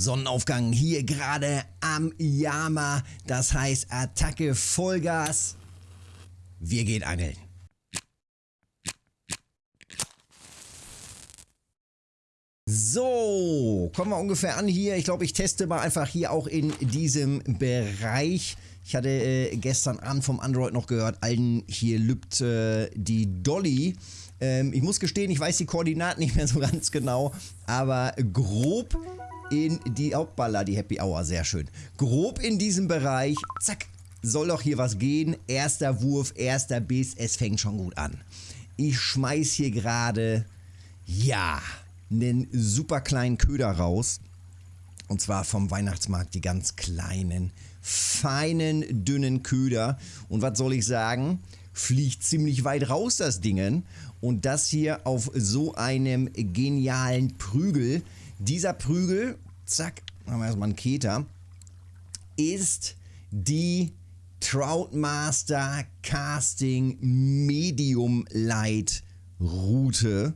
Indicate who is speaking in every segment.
Speaker 1: Sonnenaufgang hier gerade am Yama. Das heißt Attacke Vollgas. Wir gehen angeln. So, kommen wir ungefähr an hier. Ich glaube, ich teste mal einfach hier auch in diesem Bereich. Ich hatte äh, gestern Abend vom Android noch gehört, Alden, hier lübt äh, die Dolly. Ähm, ich muss gestehen, ich weiß die Koordinaten nicht mehr so ganz genau, aber grob in die Hauptballer, die Happy Hour, sehr schön. Grob in diesem Bereich, zack, soll doch hier was gehen. Erster Wurf, erster Biss, es fängt schon gut an. Ich schmeiß hier gerade, ja, einen super kleinen Köder raus. Und zwar vom Weihnachtsmarkt die ganz kleinen, feinen, dünnen Köder. Und was soll ich sagen? Fliegt ziemlich weit raus das Ding. Und das hier auf so einem genialen Prügel. Dieser Prügel, zack, haben wir erstmal einen Keter, ist die Troutmaster Casting Medium Light Route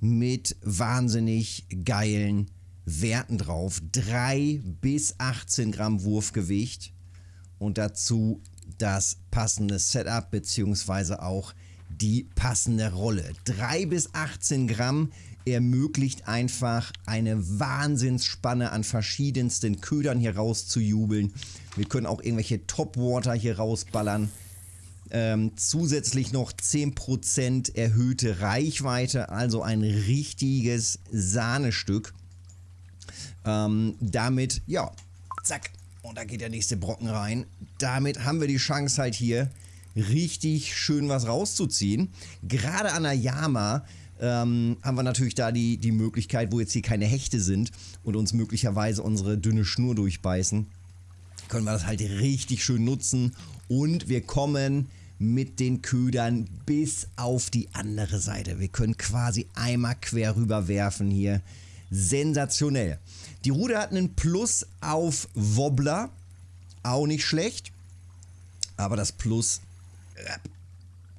Speaker 1: mit wahnsinnig geilen Werten drauf. 3 bis 18 Gramm Wurfgewicht und dazu das passende Setup bzw. auch die passende Rolle. 3 bis 18 Gramm ermöglicht einfach eine Wahnsinnsspanne an verschiedensten Ködern hier rauszujubeln. Wir können auch irgendwelche Topwater hier rausballern. Ähm, zusätzlich noch 10% erhöhte Reichweite, also ein richtiges Sahnestück. Ähm, damit, ja, zack, und da geht der nächste Brocken rein. Damit haben wir die Chance halt hier richtig schön was rauszuziehen. Gerade an der Yama ähm, haben wir natürlich da die, die Möglichkeit, wo jetzt hier keine Hechte sind und uns möglicherweise unsere dünne Schnur durchbeißen, können wir das halt richtig schön nutzen und wir kommen mit den Ködern bis auf die andere Seite. Wir können quasi einmal quer rüber werfen hier. Sensationell. Die Ruder hat einen Plus auf Wobbler. Auch nicht schlecht. Aber das Plus, äh,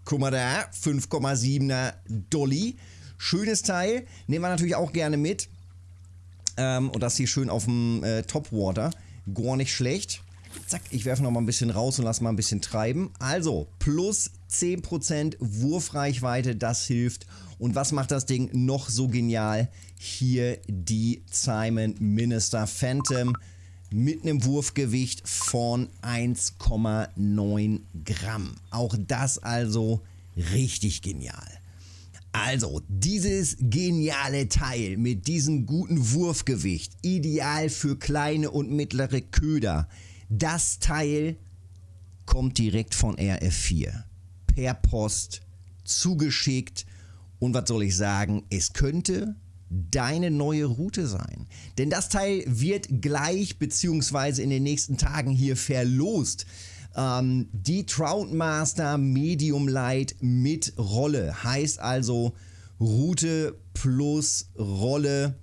Speaker 1: guck mal da, 5,7er Dolly. Schönes Teil. Nehmen wir natürlich auch gerne mit. Ähm, und das hier schön auf dem äh, Topwater. Gar nicht schlecht. Zack, ich werfe noch mal ein bisschen raus und lasse mal ein bisschen treiben. Also, plus 10% Wurfreichweite, das hilft. Und was macht das Ding noch so genial? Hier die Simon Minister Phantom mit einem Wurfgewicht von 1,9 Gramm. Auch das also richtig genial. Also, dieses geniale Teil mit diesem guten Wurfgewicht, ideal für kleine und mittlere Köder, das Teil kommt direkt von RF4. Per Post zugeschickt. Und was soll ich sagen? Es könnte deine neue Route sein. Denn das Teil wird gleich beziehungsweise in den nächsten Tagen hier verlost. Ähm, die Troutmaster Medium Light mit Rolle. Heißt also Route plus Rolle.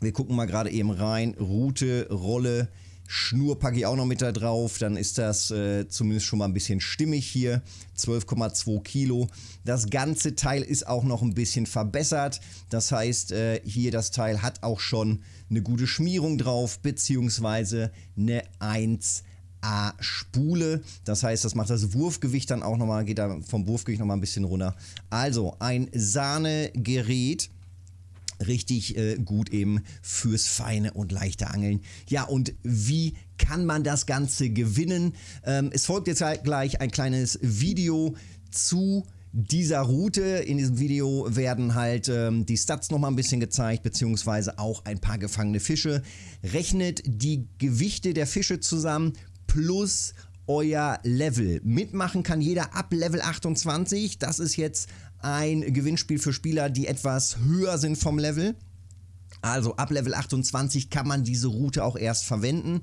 Speaker 1: Wir gucken mal gerade eben rein. Route, Rolle Schnur packe ich auch noch mit da drauf, dann ist das äh, zumindest schon mal ein bisschen stimmig hier. 12,2 Kilo. Das ganze Teil ist auch noch ein bisschen verbessert. Das heißt, äh, hier das Teil hat auch schon eine gute Schmierung drauf, beziehungsweise eine 1 A-Spule. Das heißt, das macht das Wurfgewicht dann auch nochmal, geht da vom Wurfgewicht nochmal ein bisschen runter. Also ein Sahnegerät richtig äh, gut eben fürs feine und leichte Angeln. Ja, und wie kann man das Ganze gewinnen? Ähm, es folgt jetzt halt gleich ein kleines Video zu dieser Route. In diesem Video werden halt ähm, die Stats nochmal ein bisschen gezeigt, beziehungsweise auch ein paar gefangene Fische. Rechnet die Gewichte der Fische zusammen plus euer Level. Mitmachen kann jeder ab Level 28. Das ist jetzt ein Gewinnspiel für Spieler, die etwas höher sind vom Level. Also ab Level 28 kann man diese Route auch erst verwenden.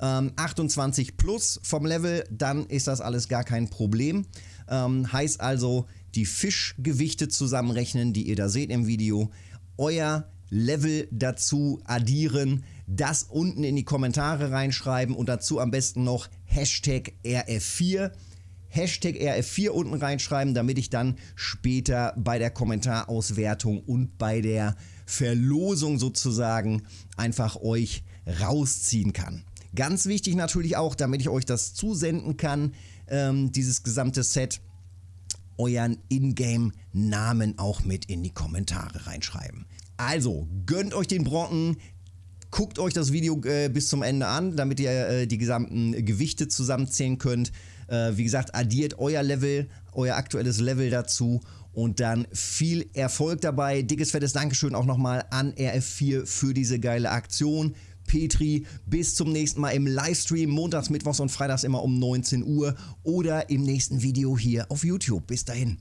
Speaker 1: Ähm, 28 plus vom Level, dann ist das alles gar kein Problem. Ähm, heißt also, die Fischgewichte zusammenrechnen, die ihr da seht im Video, euer Level dazu addieren, das unten in die Kommentare reinschreiben und dazu am besten noch Hashtag RF4 Hashtag RF4 unten reinschreiben, damit ich dann später bei der Kommentarauswertung und bei der Verlosung sozusagen einfach euch rausziehen kann. Ganz wichtig natürlich auch, damit ich euch das zusenden kann, ähm, dieses gesamte Set, euren Ingame-Namen auch mit in die Kommentare reinschreiben. Also, gönnt euch den Brocken, guckt euch das Video äh, bis zum Ende an, damit ihr äh, die gesamten Gewichte zusammenzählen könnt. Äh, wie gesagt, addiert euer Level, euer aktuelles Level dazu und dann viel Erfolg dabei. Dickes, fettes Dankeschön auch nochmal an RF4 für diese geile Aktion. Petri. Bis zum nächsten Mal im Livestream, montags, mittwochs und freitags immer um 19 Uhr oder im nächsten Video hier auf YouTube. Bis dahin.